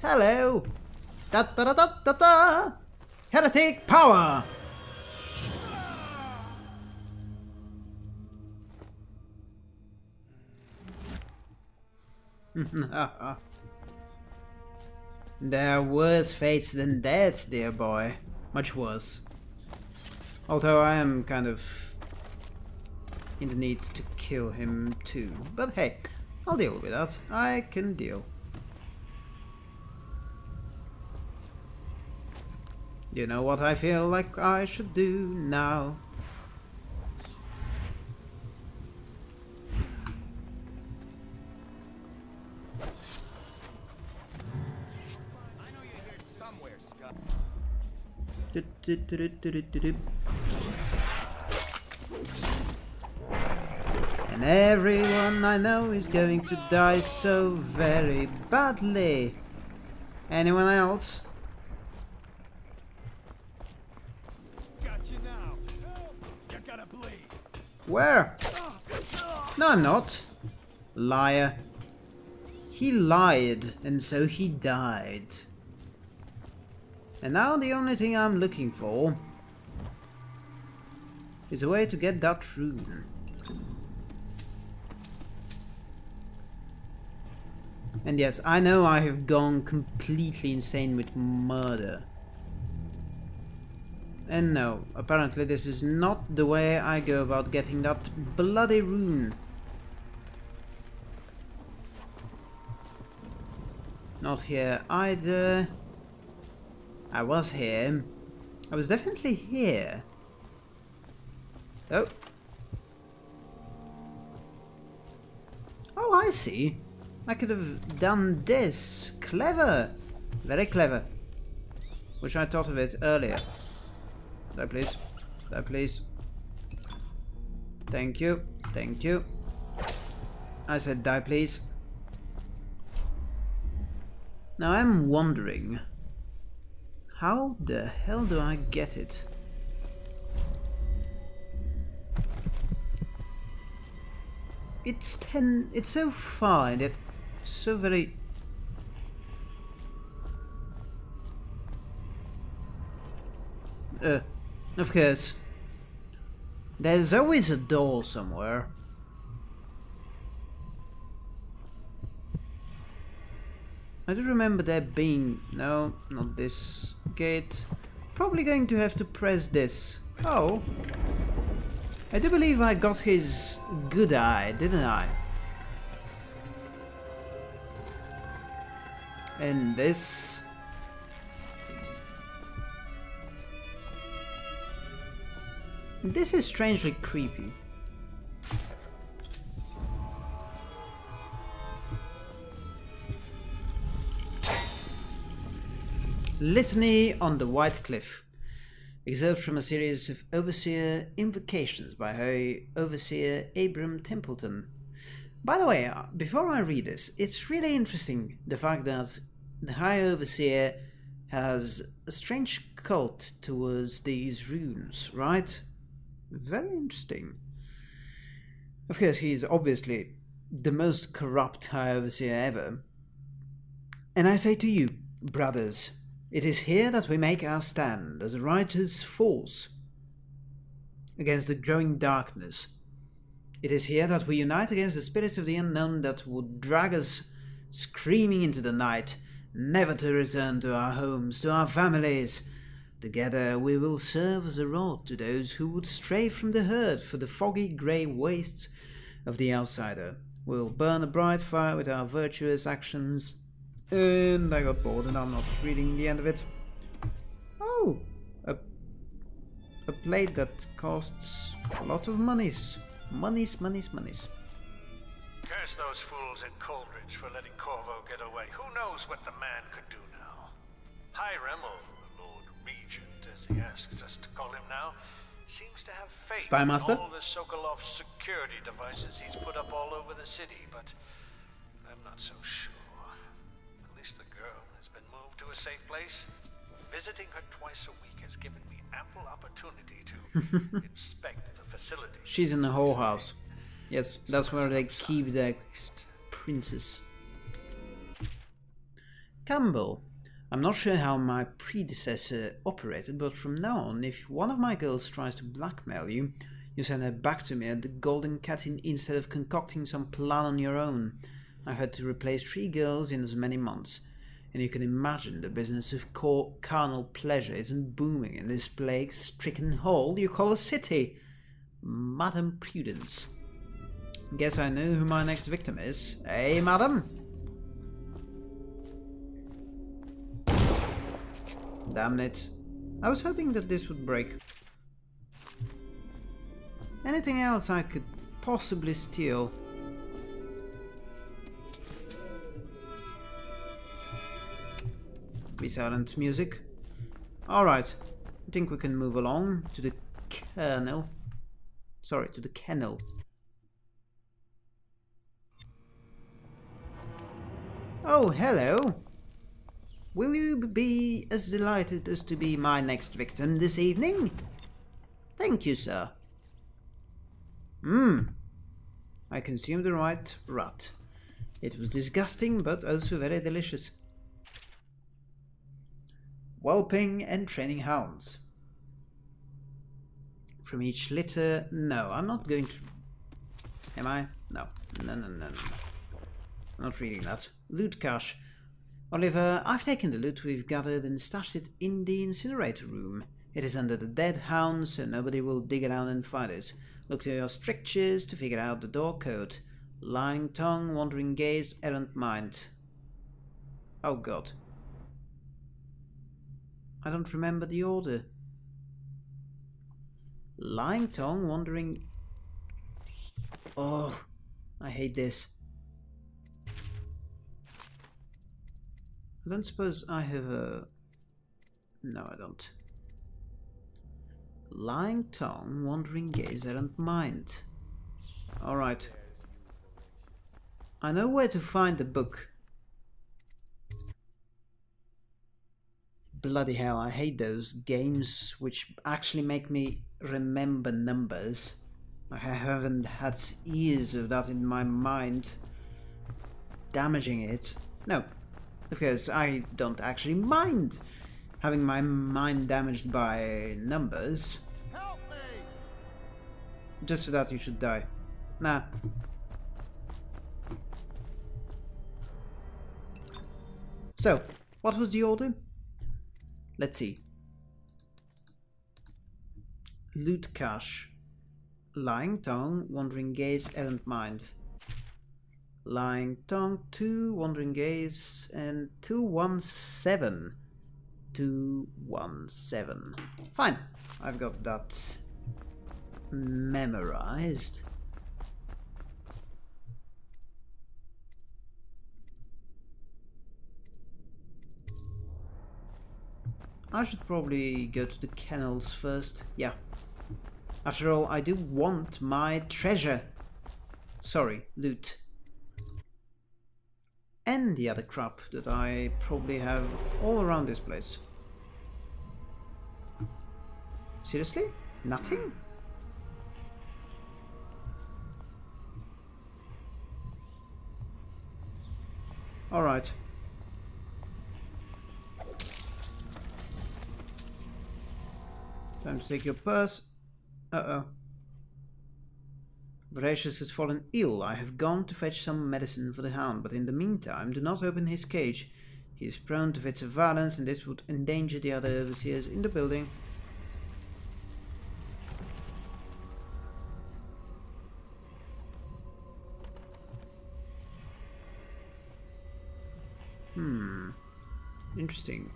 Hello! Da da da da da da! Heretic power! there are worse fates than that, dear boy. Much worse. Although I am kind of in the need to kill him too. But hey, I'll deal with that. I can deal. You know what I feel like I should do now? And everyone I know is going to die so very badly. Anyone else? Where? No, I'm not. Liar. He lied, and so he died. And now the only thing I'm looking for is a way to get that rune. And yes, I know I have gone completely insane with murder. And no, apparently this is not the way I go about getting that bloody rune. Not here either. I was here. I was definitely here. Oh. Oh, I see. I could have done this. Clever. Very clever. Which I thought of it earlier. Die, please. Die, please. Thank you. Thank you. I said die, please. Now I'm wondering, how the hell do I get it? It's ten, it's so far and yet so very... Uh, of course. There's always a door somewhere. I do remember there being... No, not this gate. Probably going to have to press this. Oh. I do believe I got his good eye, didn't I? And this This is strangely creepy. Litany on the White Cliff. Excerpt from a series of Overseer Invocations by High Overseer Abram Templeton. By the way, uh, before I read this, it's really interesting the fact that the High Overseer has a strange cult towards these runes, right? Very interesting. Of course, he is obviously the most corrupt High Overseer ever. And I say to you, brothers, it is here that we make our stand as a righteous force against the growing darkness. It is here that we unite against the spirits of the unknown that would drag us screaming into the night, never to return to our homes, to our families, Together we will serve as a rod to those who would stray from the herd for the foggy grey wastes of the outsider. We will burn a bright fire with our virtuous actions. And I got bored and I'm not reading the end of it. Oh! A, a plate that costs a lot of monies. Monies, monies, monies. Curse those fools in Coldridge for letting Corvo get away. Who knows what the man could do now? Hi, or Regent, as he asks us to call him now, seems to have faith Spymaster? in all the Sokolov security devices he's put up all over the city, but I'm not so sure. At least the girl has been moved to a safe place. Visiting her twice a week has given me ample opportunity to inspect the facility. She's in the whole house. Yes, that's where they keep the princess. Campbell. I'm not sure how my predecessor operated, but from now on, if one of my girls tries to blackmail you, you send her back to me at the Golden Cat instead of concocting some plan on your own. I've had to replace three girls in as many months, and you can imagine the business of carnal pleasure isn't booming in this plague-stricken hole you call a city. Madam Prudence. Guess I know who my next victim is. Hey, madam? Damn it. I was hoping that this would break. Anything else I could possibly steal? Be silent, music. Alright, I think we can move along to the kernel. Sorry, to the kennel. Oh, hello. Will you be as delighted as to be my next victim this evening? Thank you, sir. Mmm. I consumed the right rat. It was disgusting, but also very delicious. Whelping and training hounds. From each litter... No, I'm not going to... Am I? No. No, no, no, no. Not reading that. Loot cache. Oliver, I've taken the loot we've gathered and stashed it in the incinerator room. It is under the dead hound, so nobody will dig around and find it. Look to your strictures to figure out the door code. Lying tongue, wandering gaze, errant mind. Oh god. I don't remember the order. Lying tongue, wandering... Oh, I hate this. I don't suppose I have a... No, I don't. Lying tongue, wandering gaze, errant mind. Alright. I know where to find the book. Bloody hell, I hate those games which actually make me remember numbers. I haven't had years of that in my mind. Damaging it. No, because I don't actually mind having my mind damaged by numbers. Just for that you should die. Nah. So, what was the order? Let's see. Loot cache. Lying tongue, wandering gaze, errant mind. Lying tongue, 2, wandering gaze, and 217. 217. Fine, I've got that memorized. I should probably go to the kennels first. Yeah. After all, I do want my treasure. Sorry, loot. And the other crap that I probably have all around this place. Seriously? Nothing? Alright. Time to take your purse. Uh-oh. Voracious has fallen ill. I have gone to fetch some medicine for the hound, but in the meantime do not open his cage. He is prone to fits of violence and this would endanger the other overseers in the building. Hmm. Interesting.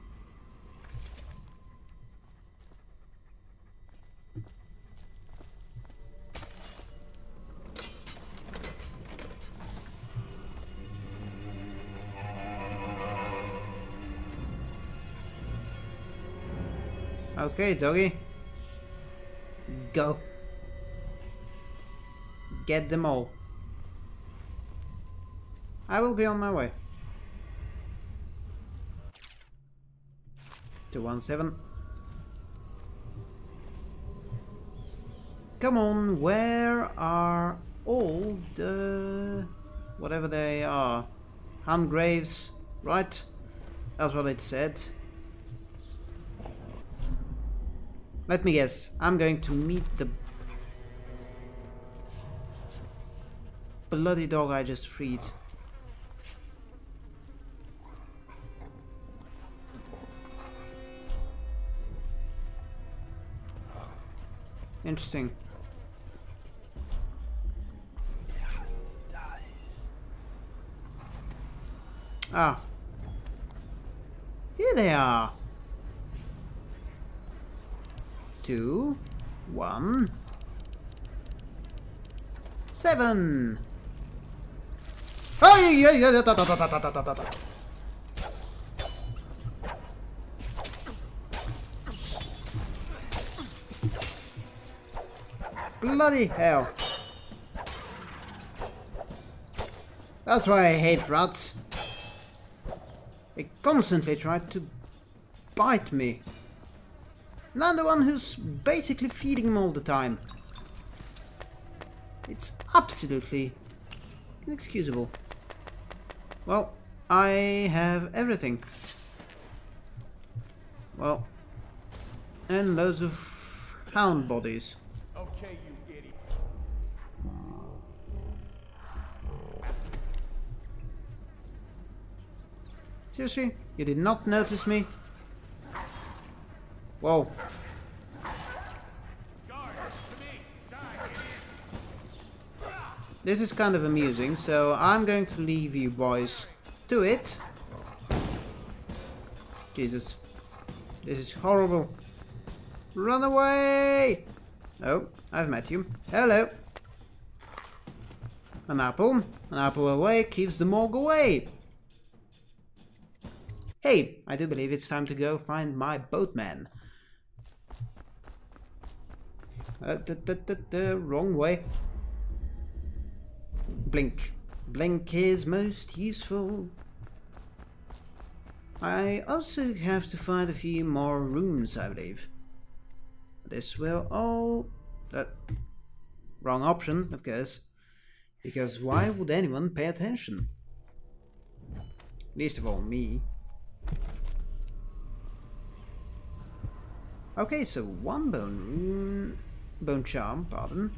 Okay, doggy. Go. Get them all. I will be on my way. 217. Come on, where are all the... whatever they are? Hand graves, right? That's what it said. Let me guess. I'm going to meet the bloody dog I just freed. Interesting. Ah. Here they are. Two. One. Seven. Oh, yeah, yeah, yeah, da, da, da, da, da, da, da, da. Bloody hell. That's why I hate rats. They constantly try to bite me. And I'm the one who's basically feeding him all the time. It's absolutely inexcusable. Well, I have everything. Well, and loads of hound bodies. Okay, you idiot. Seriously? You did not notice me? Whoa. This is kind of amusing, so I'm going to leave you boys to it. Jesus. This is horrible. Run away! Oh, I've met you. Hello. An apple. An apple away keeps the morgue away. Hey, I do believe it's time to go find my boatman. Uh, the, the, the, the wrong way. Blink. Blink is most useful. I also have to find a few more rooms, I believe. This will all... Uh, wrong option, of course. Because why would anyone pay attention? Least of all me. Okay, so one bone rune, bone charm, pardon,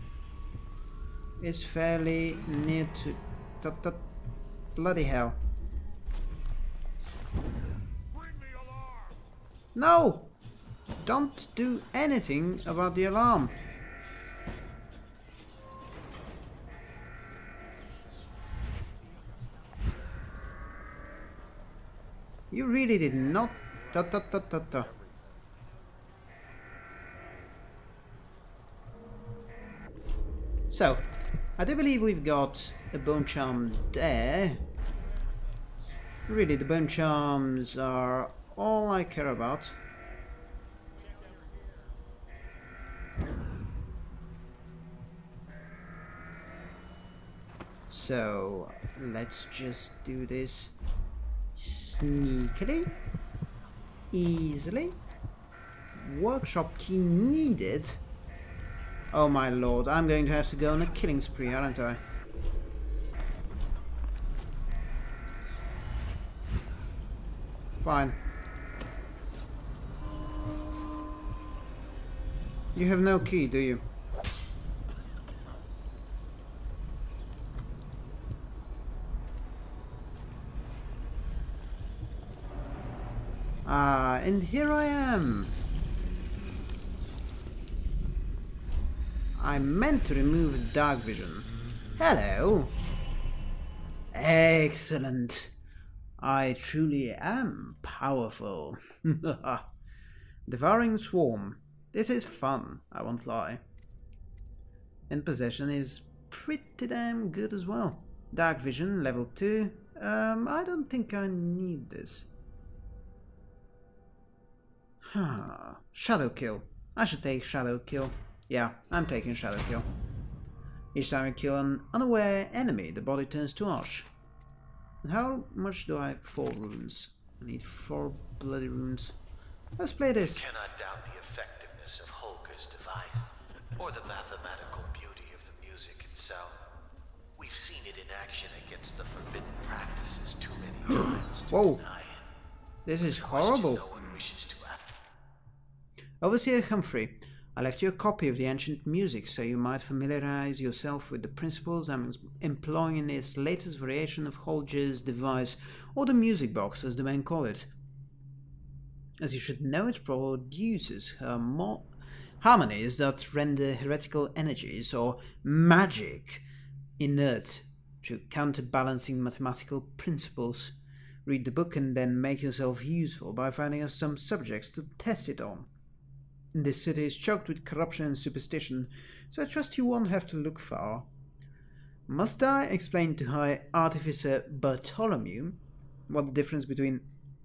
is fairly near to. That, that, bloody hell! Bring the alarm. No! Don't do anything about the alarm. You really did not. Ta ta ta ta ta. So, I do believe we've got a bone charm there. Really, the bone charms are all I care about. So, let's just do this sneakily, easily. Workshop key needed. Oh my lord, I'm going to have to go on a killing spree, aren't I? Fine. You have no key, do you? Ah, and here I am. I meant to remove the dark vision. Hello. Excellent. I truly am powerful. Devouring Swarm. This is fun, I won't lie. And Possession is pretty damn good as well. Dark Vision, level 2. Um, I don't think I need this. Huh. Shadow Kill. I should take Shadow Kill. Yeah, I'm taking Shadow Kill. Each time I kill an unaware enemy, the body turns to ash. And how much do I... Four runes. I need four bloody runes. Let's play this. cannot doubt the effectiveness of Holger's device, or the mathematical beauty of the music itself. We've seen it in action against the forbidden practices too many times to Whoa. This is horrible. No one wishes to. Overseer Humphrey, I left you a copy of the ancient music so you might familiarize yourself with the principles I'm employing in this latest variation of Holger's device, or the music box as the men call it. As you should know, it produces harmonies that render heretical energies, or magic, inert to counterbalancing mathematical principles. Read the book and then make yourself useful by finding us some subjects to test it on. This city is choked with corruption and superstition, so I trust you won't have to look far. Must I explain to High Artificer Bartholomew what the difference between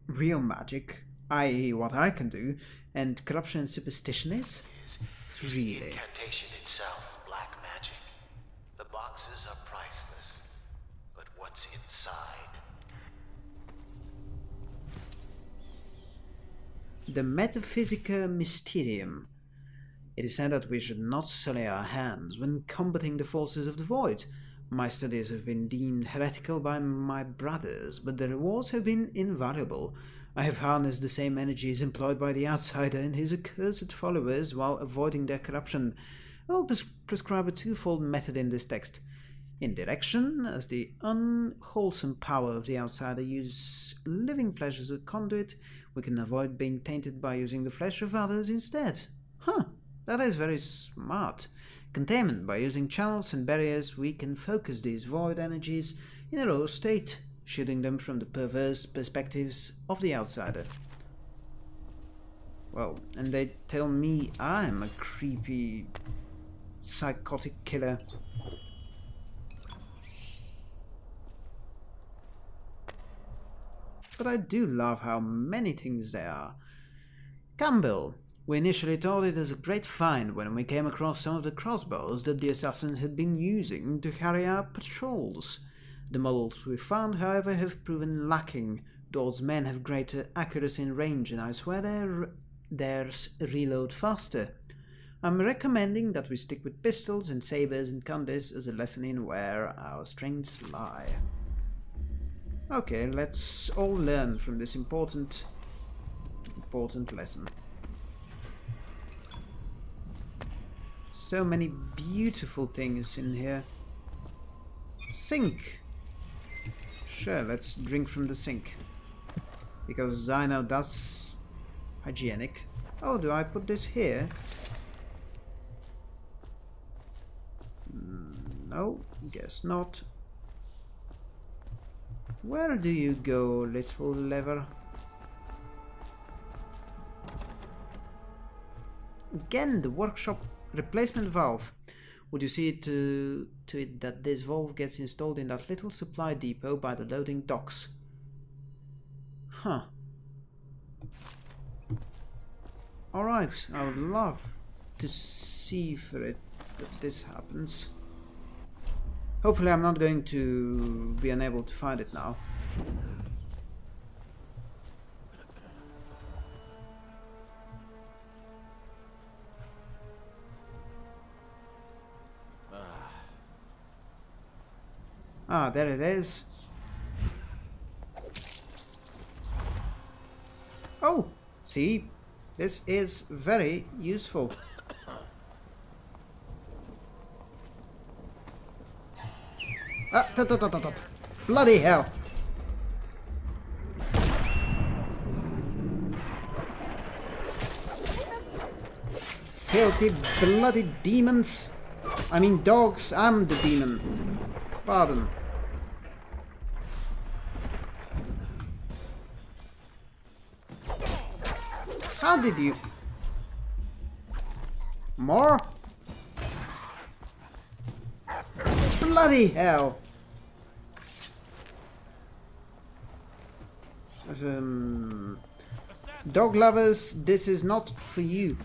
real magic, i.e., what I can do, and corruption and superstition is? Really? itself. The boxes are priceless. But what's inside? The Metaphysica Mysterium. It is said that we should not sully our hands when combating the forces of the void. My studies have been deemed heretical by my brothers, but the rewards have been invaluable. I have harnessed the same energies employed by the outsider and his accursed followers while avoiding their corruption. I will pres- prescribe a twofold method in this text. Indirection, as the unwholesome power of the outsider uses living flesh as a conduit, we can avoid being tainted by using the flesh of others instead. Huh, that is very smart. Containment, by using channels and barriers, we can focus these void energies in a raw state, shielding them from the perverse perspectives of the outsider. Well, and they tell me I'm a creepy, psychotic killer. But I do love how many things there are. Campbell. We initially thought it was a great find when we came across some of the crossbows that the assassins had been using to carry out patrols. The models we found, however, have proven lacking. Those men have greater accuracy in range, and I swear their theirs reload faster. I'm recommending that we stick with pistols and sabers and candies as a lesson in where our strengths lie. Okay, let's all learn from this important, important lesson. So many beautiful things in here. Sink. Sure, let's drink from the sink. Because I know that's hygienic. Oh, do I put this here? Mm, No, guess not. Where do you go, little lever? Again, the workshop replacement valve. Would you see to, to it that this valve gets installed in that little supply depot by the loading docks? Huh. Alright, I would love to see for it that this happens. Hopefully I'm not going to be unable to find it now. Ah, there it is. Oh, see, this is very useful. Ah. Bloody hell. Filthy bloody demons. I mean dogs, I'm the demon. Pardon. How did you... More? Bloody hell! Um, dog lovers, this is not for you.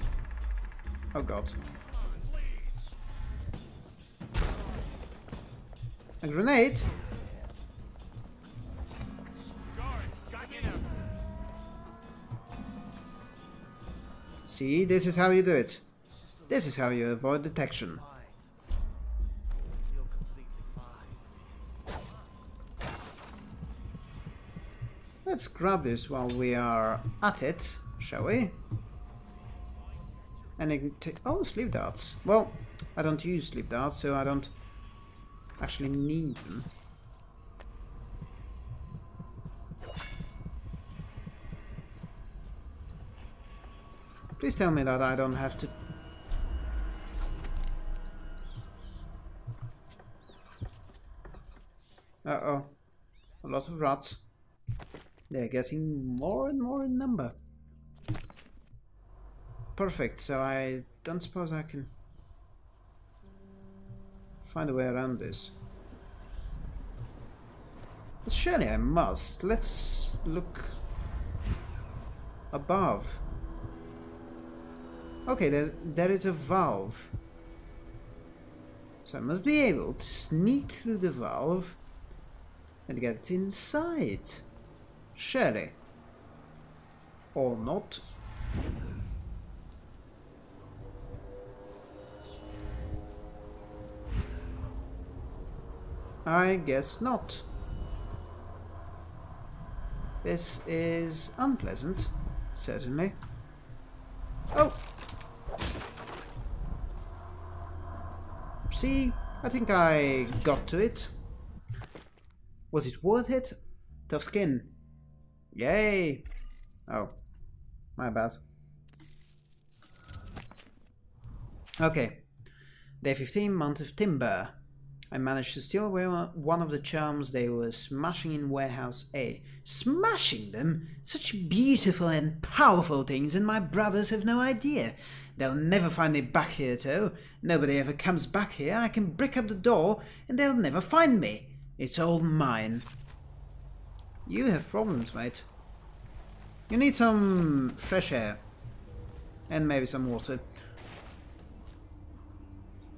Oh god. A grenade? See, this is how you do it. This is how you avoid detection. Let's grab this while we are at it, shall we? And. Oh, sleep darts. Well, I don't use sleep darts, so I don't actually need them. Please tell me that I don't have to... Uh-oh. A lot of rats. They're getting more and more in number. Perfect, so I don't suppose I can find a way around this. But surely I must. Let's look above. Okay, there, there is a valve. So I must be able to sneak through the valve and get inside. Surely. Or not. I guess not. This is unpleasant, certainly. Oh! See, I think I got to it. Was it worth it? Tough skin. Yay! Oh, my bad. Okay. Day 15, Month of Timber. I managed to steal away one of the charms they were smashing in Warehouse A. Smashing them? Such beautiful and powerful things, and my brothers have no idea. They'll never find me back here, too. Nobody ever comes back here. I can brick up the door, and they'll never find me. It's all mine. You have problems, mate. You need some fresh air. And maybe some water.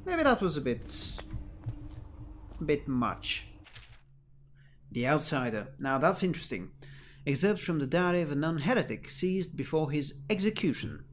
Maybe that was a bit bit much. The Outsider. Now that's interesting. Excerpts from the diary of a non-heretic seized before his execution.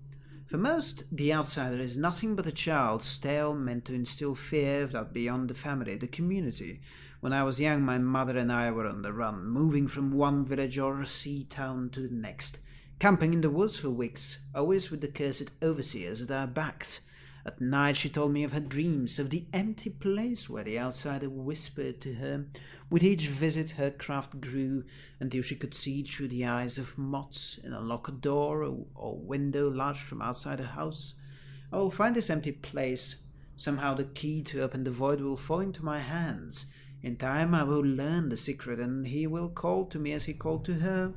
For most, the outsider is nothing but a child's tale meant to instill fear of that beyond the family, the community. When I was young, my mother and I were on the run, moving from one village or sea town to the next, camping in the woods for weeks, always with the cursed overseers at our backs. At night she told me of her dreams, of the empty place where the outsider whispered to her. With each visit her craft grew until she could see through the eyes of moths and unlock a door or, or window lodged from outside the house. I will find this empty place. Somehow the key to open the void will fall into my hands. In time I will learn the secret and he will call to me as he called to her.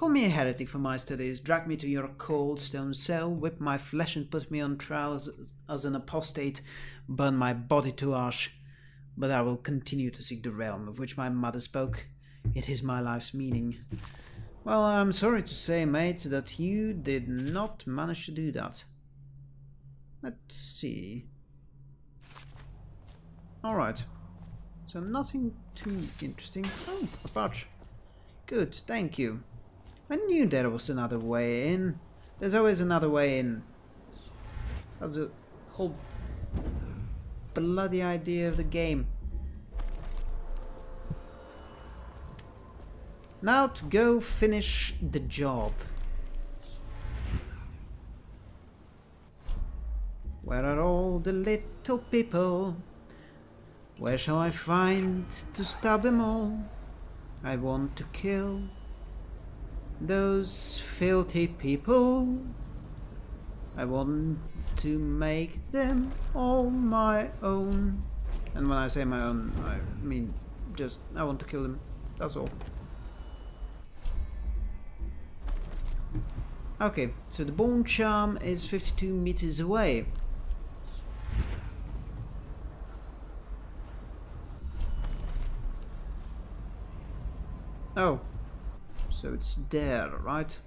Call me a heretic for my studies, drag me to your cold stone cell, whip my flesh and put me on trial as, as an apostate, burn my body to ash. But I will continue to seek the realm of which my mother spoke. It is my life's meaning. Well, I'm sorry to say, mate, that you did not manage to do that. Let's see. Alright. So nothing too interesting. Oh, a pouch. Good, thank you. I knew there was another way in. There's always another way in. That's the whole bloody idea of the game. Now to go finish the job. Where are all the little people? Where shall I find to stab them all? I want to kill those filthy people. I want to make them all my own. And when I say my own, I mean just, I want to kill them. That's all. Okay, so the bone charm is 52 meters away. Oh, so it's there, right?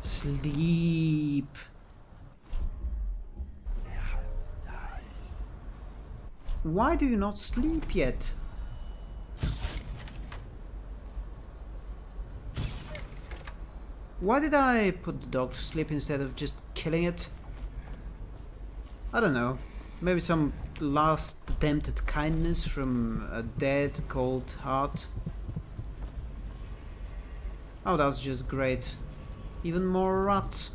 Sleep. Why do you not sleep yet? Why did I put the dog to sleep instead of just killing it? I don't know. Maybe some last attempt at kindness from a dead, cold heart. Oh, that's just great. Even more rats.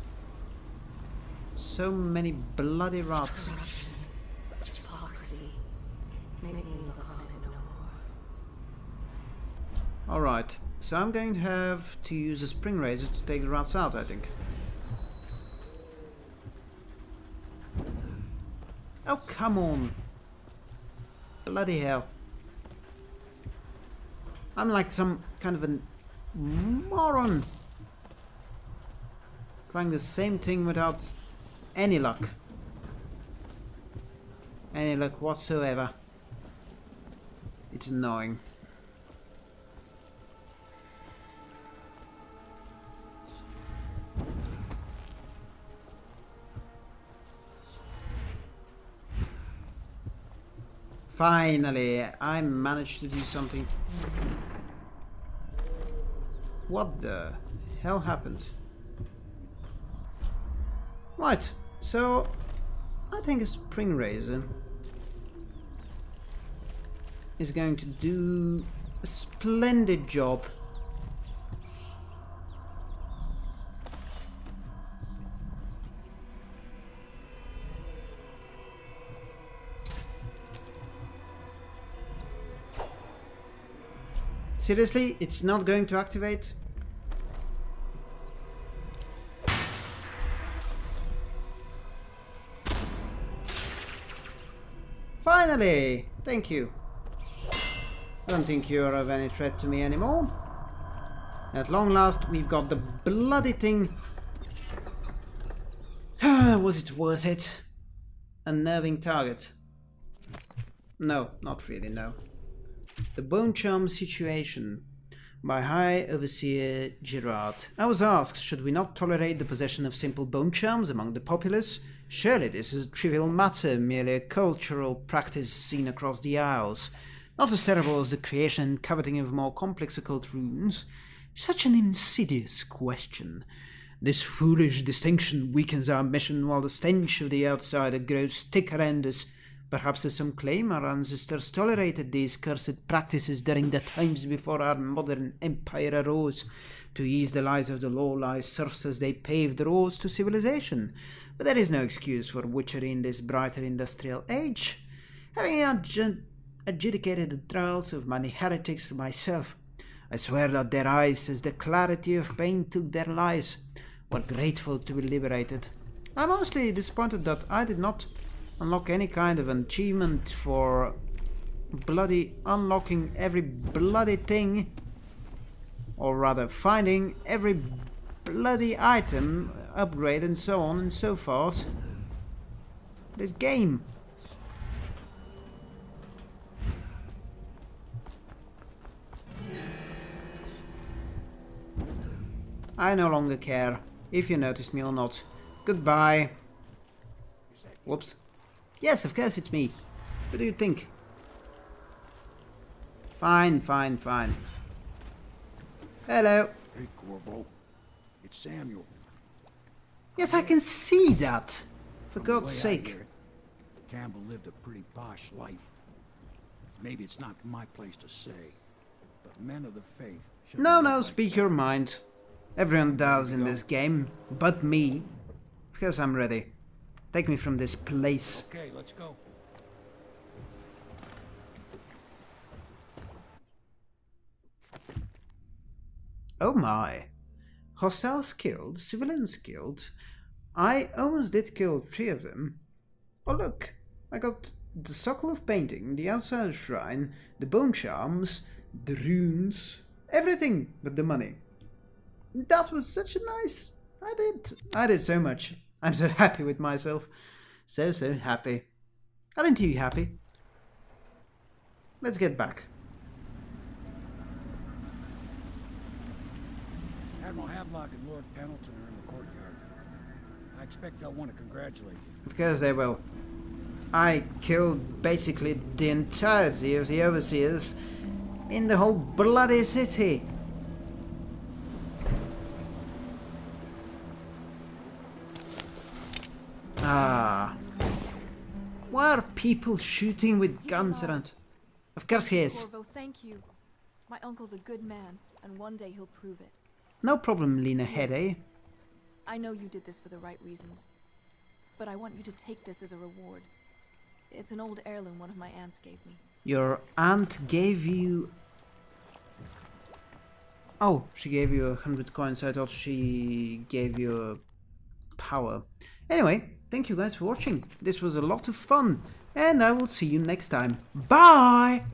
So many bloody rats. Corruption, such hypocrisy. Make me look on it no more. Alright, so I'm going to have to use a spring razor to take the rats out, I think. Oh, come on. Bloody hell. I'm like some kind of a moron. Trying the same thing without any luck. Any luck whatsoever. It's annoying. Finally, I managed to do something. What the hell happened? Right, so I think a spring razor is going to do a splendid job. Seriously, it's not going to activate? Finally! Thank you. I don't think you're of any threat to me anymore. At long last, we've got the bloody thing. Was it worth it? Unnerving target. No, not really, no. The Bone Charm Situation by High Overseer Girard. I was asked, should we not tolerate the possession of simple bone charms among the populace? Surely this is a trivial matter, merely a cultural practice seen across the Isles. Not as terrible as the creation and coveting of more complex occult runes. Such an insidious question. This foolish distinction weakens our mission while the stench of the outsider grows thicker and as Perhaps some claim our ancestors tolerated these cursed practices during the times before our modern empire arose, to ease the lives of the low-life serfs as they paved the roads to civilization. But there is no excuse for witchery in this brighter industrial age. Having adju- adjudicated the trials of many heretics myself, I swear that their eyes, as the clarity of pain took their lives, were grateful to be liberated. I'm mostly disappointed that I did not unlock any kind of achievement for bloody unlocking every bloody thing or rather finding every bloody item upgrade and so on and so forth. This game. I no longer care if you notice me or not. Goodbye. Whoops Yes, of course it's me. What do you think? Fine, fine, fine. Hello. Hey, Corvo. It's Samuel. Yes, I can see that. For From God's sake. hear it, Campbell lived a pretty posh life. Maybe it's not my place to say, but men of the faith should No, no, speak your mind. Everyone does in this game, but me. Because I'm ready. Take me from this place. Okay, let's go. Oh my. Hostiles killed, civilians killed. I almost did kill three of them. Oh look, I got the Sokolov Painting, the Outside Shrine, the Bone Charms, the runes, everything but the money. That was such a nice... I did. I did so much. I'm so happy with myself. So, so happy. Aren't you happy? Let's get back. Admiral Havelock and Lord Pendleton are in the courtyard. I expect they'll want to congratulate you. Because they will. I killed basically the entirety of the overseers in the whole bloody city. Ah. Why are people shooting with guns around? Of course he is. Corvo, thank you. My uncle's a good man, and one day he'll prove it. No problem, Lena Headey. I know you did this for the right reasons, but I want you to take this as a reward. It's an old heirloom one of my aunts gave me. Your aunt gave you... Oh, she gave you a hundred coins. I thought she gave you a power. Anyway, thank you guys for watching. This was a lot of fun. And I will see you next time. Bye!